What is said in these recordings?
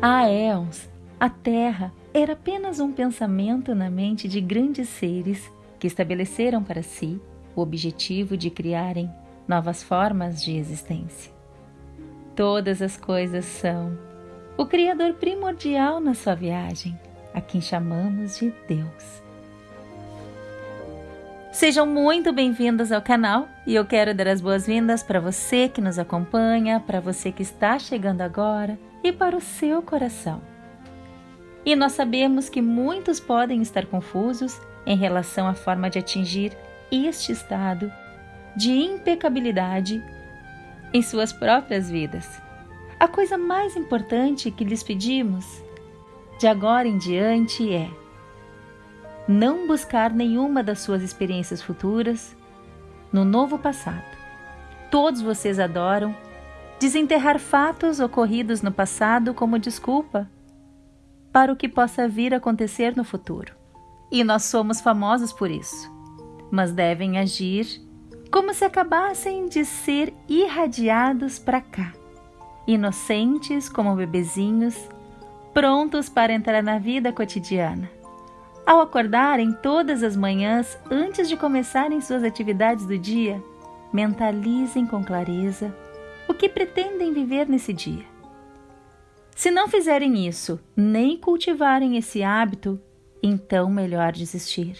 Há éons, a Terra era apenas um pensamento na mente de grandes seres que estabeleceram para si o objetivo de criarem novas formas de existência. Todas as coisas são o Criador primordial na sua viagem, a quem chamamos de Deus. Sejam muito bem-vindos ao canal e eu quero dar as boas-vindas para você que nos acompanha, para você que está chegando agora e para o seu coração. E nós sabemos que muitos podem estar confusos em relação à forma de atingir este estado de impecabilidade em suas próprias vidas. A coisa mais importante que lhes pedimos de agora em diante é não buscar nenhuma das suas experiências futuras no novo passado. Todos vocês adoram desenterrar fatos ocorridos no passado como desculpa para o que possa vir a acontecer no futuro. E nós somos famosos por isso, mas devem agir como se acabassem de ser irradiados para cá, inocentes como bebezinhos, prontos para entrar na vida cotidiana. Ao acordarem todas as manhãs antes de começarem suas atividades do dia, mentalizem com clareza o que pretendem viver nesse dia. Se não fizerem isso, nem cultivarem esse hábito, então melhor desistir.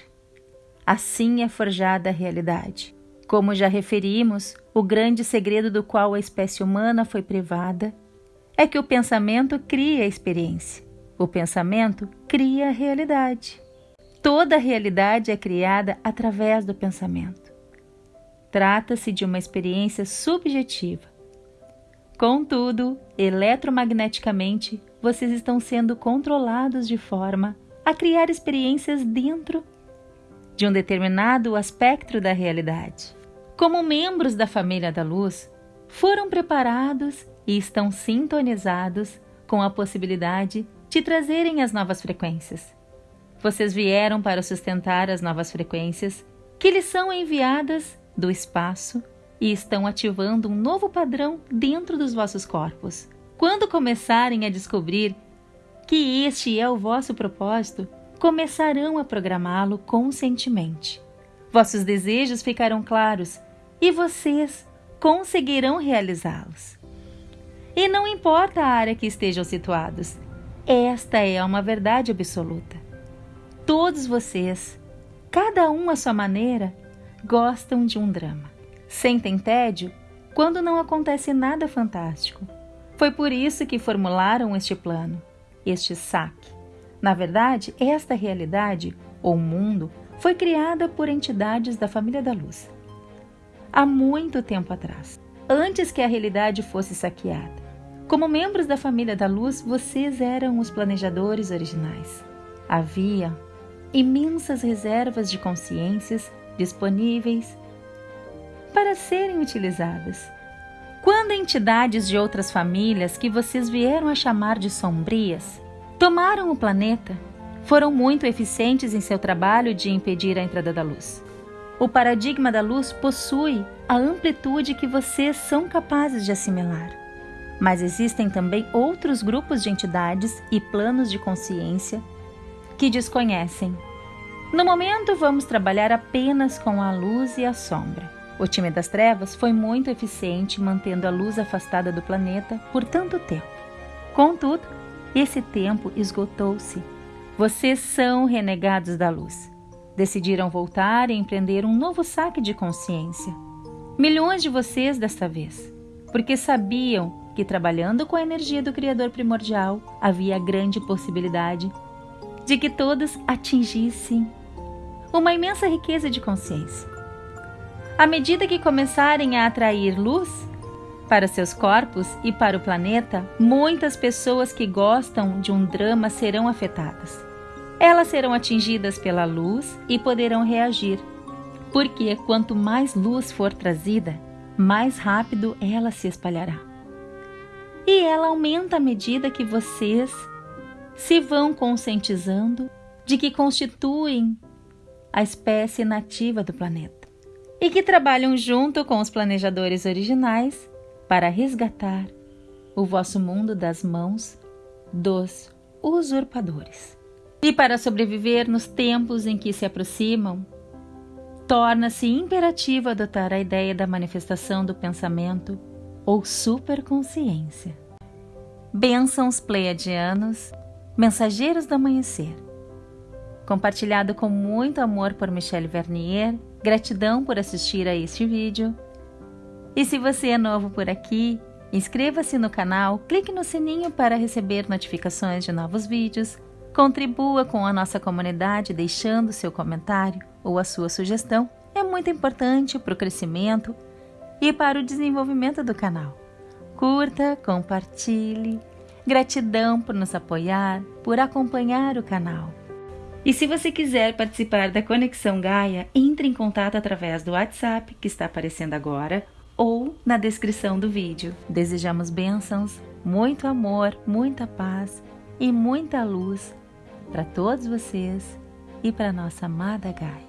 Assim é forjada a realidade. Como já referimos, o grande segredo do qual a espécie humana foi privada é que o pensamento cria a experiência. O pensamento cria a realidade. Toda realidade é criada através do pensamento. Trata-se de uma experiência subjetiva, Contudo, eletromagneticamente, vocês estão sendo controlados de forma a criar experiências dentro de um determinado aspecto da realidade. Como membros da família da luz, foram preparados e estão sintonizados com a possibilidade de trazerem as novas frequências. Vocês vieram para sustentar as novas frequências que lhes são enviadas do espaço e estão ativando um novo padrão dentro dos vossos corpos. Quando começarem a descobrir que este é o vosso propósito, começarão a programá-lo conscientemente. Vossos desejos ficarão claros e vocês conseguirão realizá-los. E não importa a área que estejam situados, esta é uma verdade absoluta. Todos vocês, cada um à sua maneira, gostam de um drama. Sentem tédio quando não acontece nada fantástico. Foi por isso que formularam este plano, este saque. Na verdade, esta realidade, ou mundo, foi criada por entidades da família da luz. Há muito tempo atrás, antes que a realidade fosse saqueada. Como membros da família da luz, vocês eram os planejadores originais. Havia imensas reservas de consciências disponíveis para serem utilizadas. Quando entidades de outras famílias que vocês vieram a chamar de sombrias tomaram o planeta, foram muito eficientes em seu trabalho de impedir a entrada da luz. O paradigma da luz possui a amplitude que vocês são capazes de assimilar. Mas existem também outros grupos de entidades e planos de consciência que desconhecem. No momento, vamos trabalhar apenas com a luz e a sombra. O time das trevas foi muito eficiente mantendo a luz afastada do planeta por tanto tempo. Contudo, esse tempo esgotou-se. Vocês são renegados da luz. Decidiram voltar e empreender um novo saque de consciência. Milhões de vocês desta vez, porque sabiam que trabalhando com a energia do Criador primordial havia grande possibilidade de que todos atingissem uma imensa riqueza de consciência. À medida que começarem a atrair luz para seus corpos e para o planeta, muitas pessoas que gostam de um drama serão afetadas. Elas serão atingidas pela luz e poderão reagir, porque quanto mais luz for trazida, mais rápido ela se espalhará. E ela aumenta à medida que vocês se vão conscientizando de que constituem a espécie nativa do planeta, e que trabalham junto com os planejadores originais para resgatar o vosso mundo das mãos dos usurpadores. E para sobreviver nos tempos em que se aproximam, torna-se imperativo adotar a ideia da manifestação do pensamento ou superconsciência. Bênçãos pleiadianos, mensageiros do amanhecer. Compartilhado com muito amor por Michelle Vernier, gratidão por assistir a este vídeo. E se você é novo por aqui, inscreva-se no canal, clique no sininho para receber notificações de novos vídeos, contribua com a nossa comunidade deixando seu comentário ou a sua sugestão, é muito importante para o crescimento e para o desenvolvimento do canal. Curta, compartilhe. Gratidão por nos apoiar, por acompanhar o canal. E se você quiser participar da Conexão Gaia, entre em contato através do WhatsApp que está aparecendo agora ou na descrição do vídeo. Desejamos bênçãos, muito amor, muita paz e muita luz para todos vocês e para nossa amada Gaia.